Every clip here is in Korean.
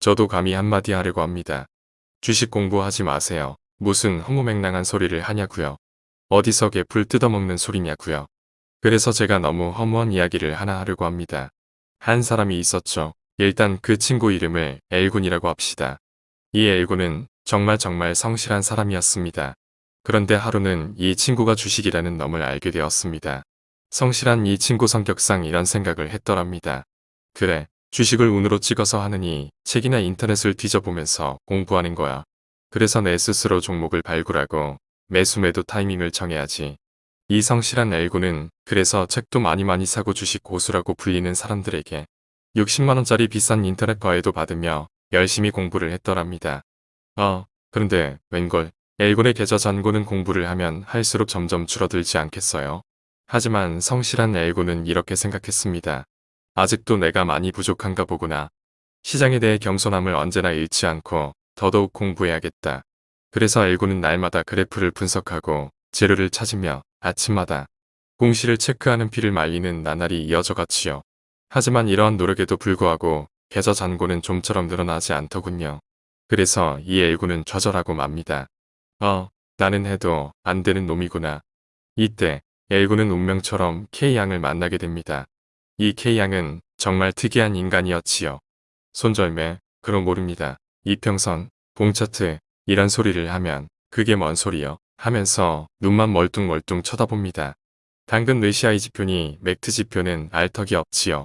저도 감히 한마디 하려고 합니다. 주식 공부하지 마세요. 무슨 허무맹랑한 소리를 하냐고요. 어디서 개풀 뜯어먹는 소리냐고요. 그래서 제가 너무 허무한 이야기를 하나 하려고 합니다. 한 사람이 있었죠. 일단 그 친구 이름을 엘군이라고 합시다. 이 엘군은 정말 정말 성실한 사람이었습니다. 그런데 하루는 이 친구가 주식이라는 놈을 알게 되었습니다. 성실한 이 친구 성격상 이런 생각을 했더랍니다. 그래, 주식을 운으로 찍어서 하느니 책이나 인터넷을 뒤져보면서 공부하는 거야. 그래서 내 스스로 종목을 발굴하고 매수 매도 타이밍을 정해야지. 이 성실한 엘구는 그래서 책도 많이 많이 사고 주식 고수라고 불리는 사람들에게 60만원짜리 비싼 인터넷 과외도 받으며 열심히 공부를 했더랍니다. 어, 그런데 웬걸 엘군의 계좌 잔고는 공부를 하면 할수록 점점 줄어들지 않겠어요? 하지만 성실한 엘군은 이렇게 생각했습니다. 아직도 내가 많이 부족한가 보구나. 시장에 대해 겸손함을 언제나 잃지 않고 더더욱 공부해야겠다. 그래서 엘군은 날마다 그래프를 분석하고 재료를 찾으며 아침마다 공시를 체크하는 피를 말리는 나날이 이어져 갔지요. 하지만 이러한 노력에도 불구하고 계좌 잔고는 좀처럼 늘어나지 않더군요. 그래서 이 엘군은 좌절하고 맙니다. 어, 나는 해도 안 되는 놈이구나. 이때 엘군은 운명처럼 K양을 만나게 됩니다. 이 K양은 정말 특이한 인간이었지요. 손절매, 그럼 모릅니다. 이평선, 봉차트, 이런 소리를 하면 그게 뭔 소리요? 하면서 눈만 멀뚱멀뚱 쳐다봅니다. 당근 뇌시아이 지표니 맥트 지표는 알 턱이 없지요.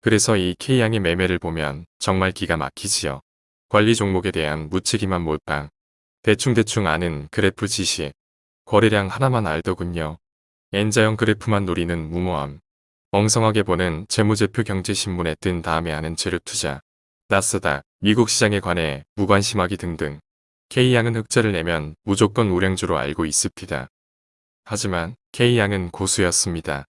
그래서 이 K양의 매매를 보면 정말 기가 막히지요. 관리 종목에 대한 무책임한 몰빵. 대충대충 아는 그래프 지시. 거래량 하나만 알더군요. N자형 그래프만 노리는 무모함. 엉성하게 보는 재무제표 경제신문에 뜬 다음에 하는 재료투자. 나스닥, 미국 시장에 관해 무관심하기 등등. K양은 흑자를 내면 무조건 우량주로 알고 있습니다. 하지만 K양은 고수였습니다.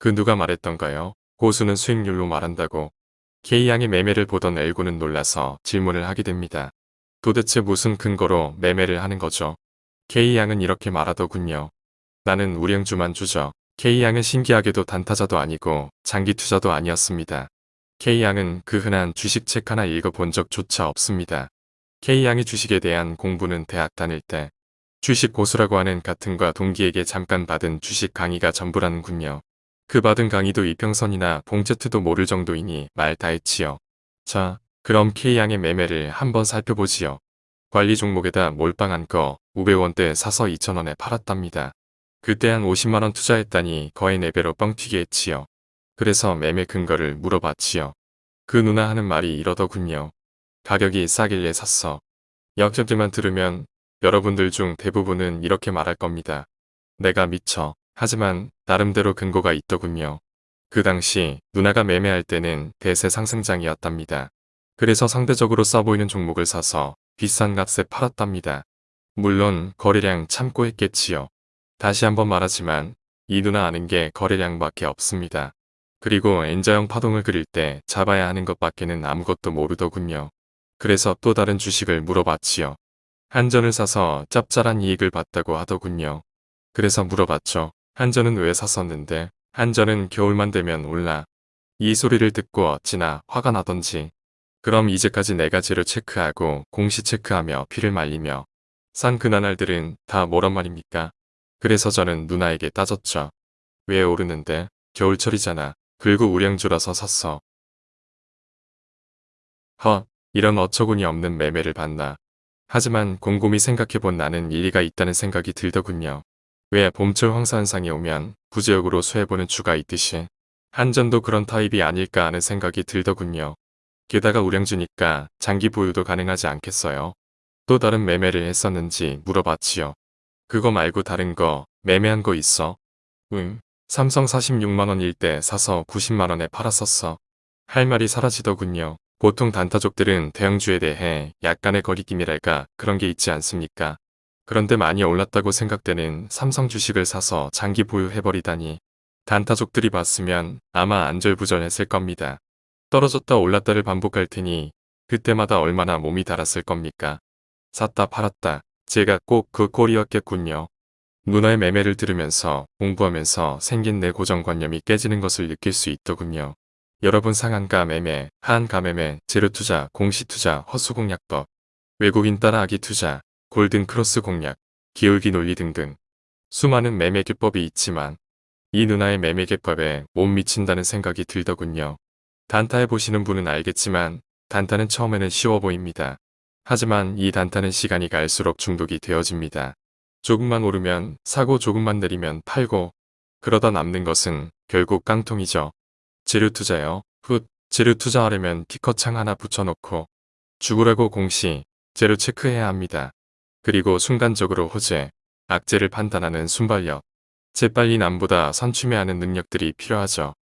그 누가 말했던가요? 고수는 수익률로 말한다고. K양의 매매를 보던 엘고는 놀라서 질문을 하게 됩니다. 도대체 무슨 근거로 매매를 하는 거죠? K양은 이렇게 말하더군요. 나는 우량주만 주죠. K양은 신기하게도 단타자도 아니고 장기 투자도 아니었습니다. K양은 그 흔한 주식책 하나 읽어본 적조차 없습니다. K양이 주식에 대한 공부는 대학 다닐 때 주식 고수라고 하는 같은과 동기에게 잠깐 받은 주식 강의가 전부라는군요. 그 받은 강의도 이평선이나 봉제트도 모를 정도이니 말 다했지요. 자, 그럼 K양의 매매를 한번 살펴보지요. 관리 종목에다 몰빵한 거 500원대 사서 2,000원에 팔았답니다. 그때 한 50만원 투자했다니 거의 4배로 뻥튀기 했지요. 그래서 매매 근거를 물어봤지요. 그 누나 하는 말이 이러더군요. 가격이 싸길래 샀어. 역전들만 들으면 여러분들 중 대부분은 이렇게 말할 겁니다. 내가 미쳐. 하지만 나름대로 근거가 있더군요. 그 당시 누나가 매매할 때는 대세 상승장이었답니다. 그래서 상대적으로 싸 보이는 종목을 사서 비싼 값에 팔았답니다. 물론 거래량 참고 했겠지요. 다시 한번 말하지만 이 누나 아는 게 거래량밖에 없습니다. 그리고 N자형 파동을 그릴 때 잡아야 하는 것밖에는 아무것도 모르더군요. 그래서 또 다른 주식을 물어봤지요. 한전을 사서 짭짤한 이익을 봤다고 하더군요. 그래서 물어봤죠. 한전은 왜 샀었는데 한전은 겨울만 되면 올라. 이 소리를 듣고 어찌나 화가 나던지. 그럼 이제까지 네 가지를 체크하고 공시 체크하며 피를 말리며 산 그나날들은 다 뭐란 말입니까? 그래서 저는 누나에게 따졌죠. 왜 오르는데? 겨울철이잖아. 그리고 우량주라서 샀어. 허, 이런 어처구니 없는 매매를 봤나. 하지만 곰곰이 생각해본 나는 일리가 있다는 생각이 들더군요. 왜 봄철 황사현상이 오면 부지역으로 수해보는 주가 있듯이 한전도 그런 타입이 아닐까 하는 생각이 들더군요. 게다가 우량주니까 장기 보유도 가능하지 않겠어요. 또 다른 매매를 했었는지 물어봤지요. 그거 말고 다른 거 매매한 거 있어? 응. 삼성 46만원일 때 사서 90만원에 팔았었어. 할 말이 사라지더군요. 보통 단타족들은 대형주에 대해 약간의 거리낌이랄까 그런 게 있지 않습니까? 그런데 많이 올랐다고 생각되는 삼성 주식을 사서 장기 보유해버리다니 단타족들이 봤으면 아마 안절부절했을 겁니다. 떨어졌다 올랐다를 반복할 테니 그때마다 얼마나 몸이 달았을 겁니까? 샀다 팔았다 제가 꼭 그 꼴이었겠군요. 누나의 매매를 들으면서 공부하면서 생긴 내 고정관념이 깨지는 것을 느낄 수 있더군요. 여러분 상한가 매매, 하한가 매매, 재료투자, 공시투자, 허수공략법, 외국인 따라하기 투자, 골든 크로스 공략, 기울기 논리 등등 수많은 매매 기법이 있지만 이 누나의 매매 기법에 못 미친다는 생각이 들더군요. 단타해 보시는 분은 알겠지만 단타는 처음에는 쉬워 보입니다. 하지만 이 단타는 시간이 갈수록 중독이 되어집니다. 조금만 오르면 사고 조금만 내리면 팔고 그러다 남는 것은 결국 깡통이죠. 재료 투자요. 훗 재료 투자하려면 티커창 하나 붙여놓고 죽으라고 공시 재료 체크해야 합니다. 그리고 순간적으로 호재, 악재를 판단하는 순발력, 재빨리 남보다 선취매하는 능력들이 필요하죠.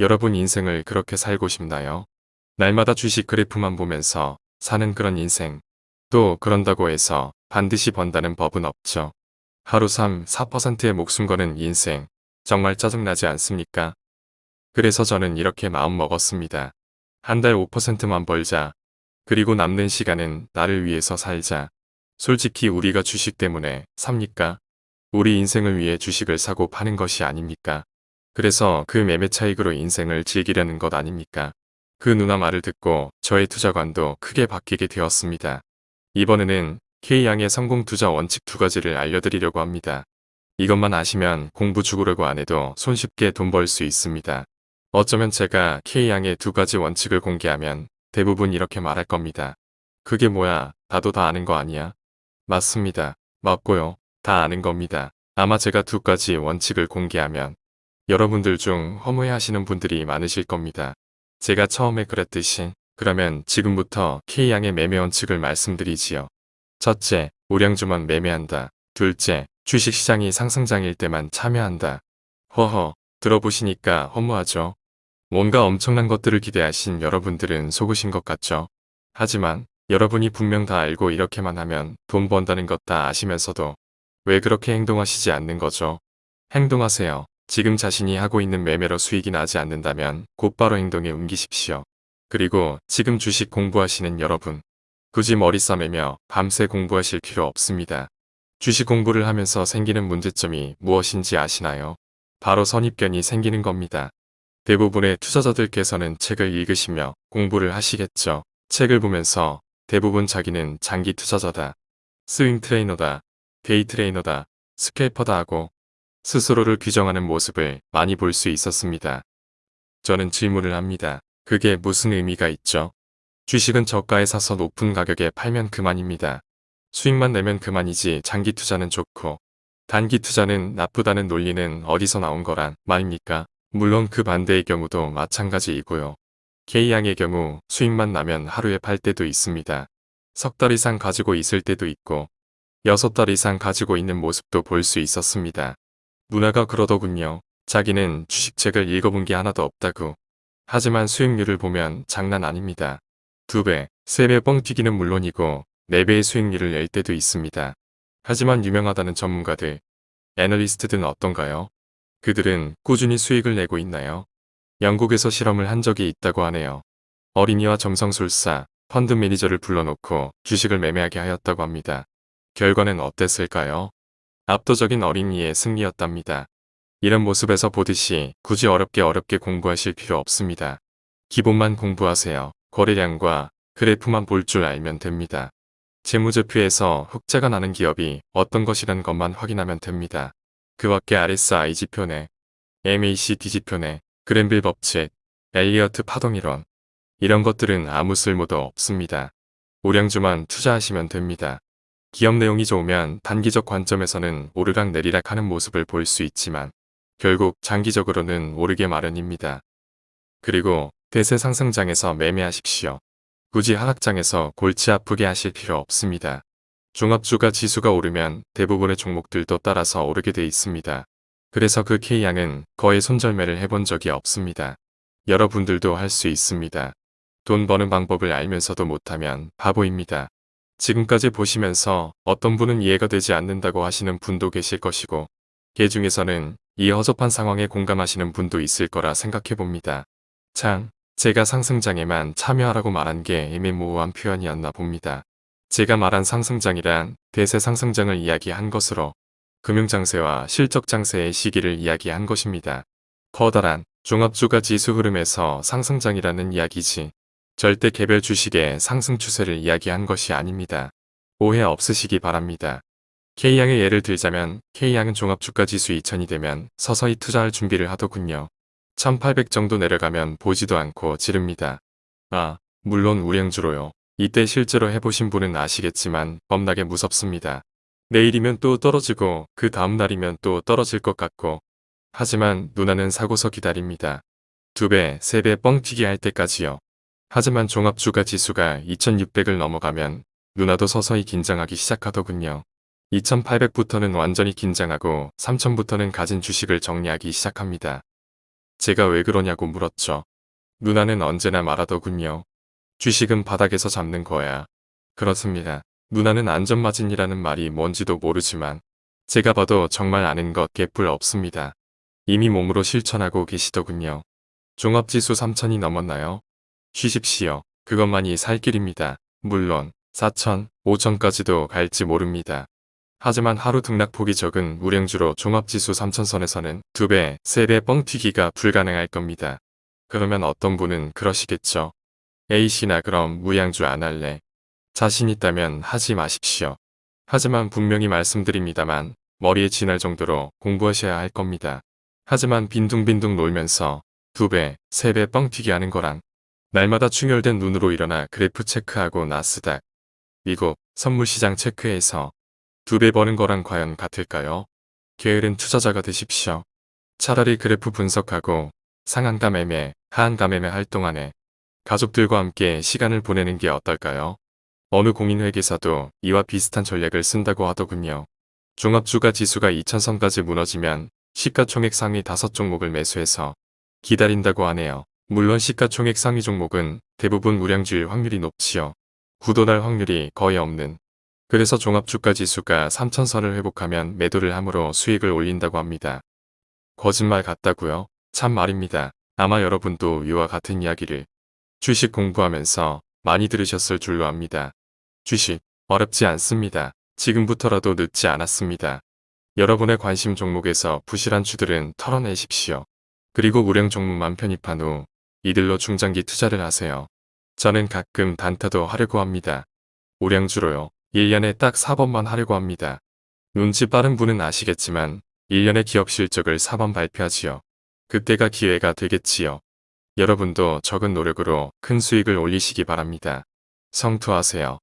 여러분 인생을 그렇게 살고 싶나요? 날마다 주식 그래프만 보면서 사는 그런 인생. 또 그런다고 해서 반드시 번다는 법은 없죠. 하루 3, 4%의 목숨 거는 인생. 정말 짜증나지 않습니까? 그래서 저는 이렇게 마음 먹었습니다. 한 달 5%만 벌자. 그리고 남는 시간은 나를 위해서 살자. 솔직히 우리가 주식 때문에 삽니까? 우리 인생을 위해 주식을 사고 파는 것이 아닙니까? 그래서 그 매매 차익으로 인생을 즐기려는 것 아닙니까? 그 누나 말을 듣고 저의 투자관도 크게 바뀌게 되었습니다. 이번에는 K양의 성공 투자 원칙 두 가지를 알려드리려고 합니다. 이것만 아시면 공부 죽으려고 안 해도 손쉽게 돈 벌 수 있습니다. 어쩌면 제가 K양의 두 가지 원칙을 공개하면 대부분 이렇게 말할 겁니다. 그게 뭐야, 나도 다 아는 거 아니야? 맞습니다. 맞고요. 다 아는 겁니다. 아마 제가 두 가지 원칙을 공개하면 여러분들 중 허무해하시는 분들이 많으실 겁니다. 제가 처음에 그랬듯이 그러면 지금부터 K양의 매매 원칙을 말씀드리지요. 첫째, 우량주만 매매한다. 둘째, 주식시장이 상승장일 때만 참여한다. 허허, 들어보시니까 허무하죠? 뭔가 엄청난 것들을 기대하신 여러분들은 속으신 것 같죠? 하지만 여러분이 분명 다 알고 이렇게만 하면 돈 번다는 것 다 아시면서도 왜 그렇게 행동하시지 않는 거죠? 행동하세요. 지금 자신이 하고 있는 매매로 수익이 나지 않는다면 곧바로 행동에 옮기십시오. 그리고 지금 주식 공부하시는 여러분. 굳이 머리 싸매며 밤새 공부하실 필요 없습니다. 주식 공부를 하면서 생기는 문제점이 무엇인지 아시나요? 바로 선입견이 생기는 겁니다. 대부분의 투자자들께서는 책을 읽으시며 공부를 하시겠죠. 책을 보면서 대부분 자기는 장기 투자자다. swing trader다. day trader다. scalper다 하고 스스로를 규정하는 모습을 많이 볼 수 있었습니다. 저는 질문을 합니다. 그게 무슨 의미가 있죠? 주식은 저가에 사서 높은 가격에 팔면 그만입니다. 수익만 내면 그만이지 장기 투자는 좋고 단기 투자는 나쁘다는 논리는 어디서 나온 거란 말입니까? 물론 그 반대의 경우도 마찬가지이고요. K양의 경우 수익만 나면 하루에 팔 때도 있습니다. 석 달 이상 가지고 있을 때도 있고 여섯 달 이상 가지고 있는 모습도 볼 수 있었습니다. 문화가 그러더군요. 자기는 주식책을 읽어본 게 하나도 없다고. 하지만 수익률을 보면 장난 아닙니다. 두 배, 세배뻥 튀기는 물론이고 네 배의 수익률을 낼 때도 있습니다. 하지만 유명하다는 전문가들, 애널리스트들은 어떤가요? 그들은 꾸준히 수익을 내고 있나요? 영국에서 실험을 한 적이 있다고 하네요. 어린이와 점성술사, 펀드 매니저를 불러놓고 주식을 매매하게 하였다고 합니다. 결과는 어땠을까요? 압도적인 어린이의 승리였답니다. 이런 모습에서 보듯이 굳이 어렵게 어렵게 공부하실 필요 없습니다. 기본만 공부하세요. 거래량과 그래프만 볼 줄 알면 됩니다. 재무제표에서 흑자가 나는 기업이 어떤 것이라는 것만 확인하면 됩니다. 그 밖에 RSI 지표네, MACD 지표네, 그랜빌 법칙, 엘리어트 파동 이론 이런 것들은 아무 쓸모도 없습니다. 우량주만 투자하시면 됩니다. 기업 내용이 좋으면 단기적 관점에서는 오르락 내리락 하는 모습을 볼 수 있지만 결국 장기적으로는 오르게 마련입니다. 그리고 대세 상승장에서 매매하십시오. 굳이 하락장에서 골치 아프게 하실 필요 없습니다. 종합주가 지수가 오르면 대부분의 종목들도 따라서 오르게 돼 있습니다. 그래서 그 K양은 거의 손절매를 해본 적이 없습니다. 여러분들도 할 수 있습니다. 돈 버는 방법을 알면서도 못하면 바보입니다. 지금까지 보시면서 어떤 분은 이해가 되지 않는다고 하시는 분도 계실 것이고 개 중에서는 이 허접한 상황에 공감하시는 분도 있을 거라 생각해 봅니다. 참, 제가 상승장에만 참여하라고 말한 게 애매모호한 표현이었나 봅니다. 제가 말한 상승장이란 대세 상승장을 이야기한 것으로 금융장세와 실적장세의 시기를 이야기한 것입니다. 커다란 종합주가 지수 흐름에서 상승장이라는 이야기지. 절대 개별 주식의 상승 추세를 이야기한 것이 아닙니다. 오해 없으시기 바랍니다. K양의 예를 들자면 K양은 종합주가 지수 2000이 되면 서서히 투자할 준비를 하더군요. 1800 정도 내려가면 보지도 않고 지릅니다. 아, 물론 우량주로요. 이때 실제로 해보신 분은 아시겠지만 겁나게 무섭습니다. 내일이면 또 떨어지고 그 다음날이면 또 떨어질 것 같고 하지만 누나는 사고서 기다립니다. 두 배, 세 배 뻥튀기 할 때까지요. 하지만 종합주가 지수가 2600을 넘어가면 누나도 서서히 긴장하기 시작하더군요. 2800부터는 완전히 긴장하고 3000부터는 가진 주식을 정리하기 시작합니다. 제가 왜 그러냐고 물었죠. 누나는 언제나 말하더군요. 주식은 바닥에서 잡는 거야. 그렇습니다. 누나는 안전마진이라는 말이 뭔지도 모르지만 제가 봐도 정말 아는 것 개뿔 없습니다. 이미 몸으로 실천하고 계시더군요. 종합지수 3천이 넘었나요? 쉬십시오. 그것만이 살 길입니다. 물론 4천, 5천까지도 갈지 모릅니다. 하지만 하루 등락폭이 적은 우량주로 종합지수 3천선에서는 2배, 3배 뻥튀기가 불가능할 겁니다. 그러면 어떤 분은 그러시겠죠. A씨 나 그럼 무양주 안 할래. 자신 있다면 하지 마십시오. 하지만 분명히 말씀드립니다만 머리에 지날 정도로 공부하셔야 할 겁니다. 하지만 빈둥빈둥 놀면서 두 배, 세배 뻥튀기 하는 거랑 날마다 충혈된 눈으로 일어나 그래프 체크하고 나스닥, 미국 선물시장 체크해서 두 배 버는 거랑 과연 같을까요? 게으른 투자자가 되십시오. 차라리 그래프 분석하고 상한가 매매, 하한가 매매 할 동안에 가족들과 함께 시간을 보내는 게 어떨까요? 어느 공인회계사도 이와 비슷한 전략을 쓴다고 하더군요. 종합주가 지수가 2000선까지 무너지면 시가총액 상위 5종목을 매수해서 기다린다고 하네요. 물론 시가총액 상위 종목은 대부분 우량주일 확률이 높지요. 구도날 확률이 거의 없는. 그래서 종합주가 지수가 3000선을 회복하면 매도를 함으로 수익을 올린다고 합니다. 거짓말 같다고요? 참 말입니다. 아마 여러분도 이와 같은 이야기를 주식 공부하면서 많이 들으셨을 줄로 압니다. 주식 어렵지 않습니다. 지금부터라도 늦지 않았습니다. 여러분의 관심 종목에서 부실한 주들은 털어내십시오. 그리고 우량 종목만 편입한 후 이들로 중장기 투자를 하세요. 저는 가끔 단타도 하려고 합니다. 우량주로요. 1년에 딱 4번만 하려고 합니다. 눈치 빠른 분은 아시겠지만 1년의 기업 실적을 4번 발표하지요. 그때가 기회가 되겠지요. 여러분도 적은 노력으로 큰 수익을 올리시기 바랍니다. 성투하세요.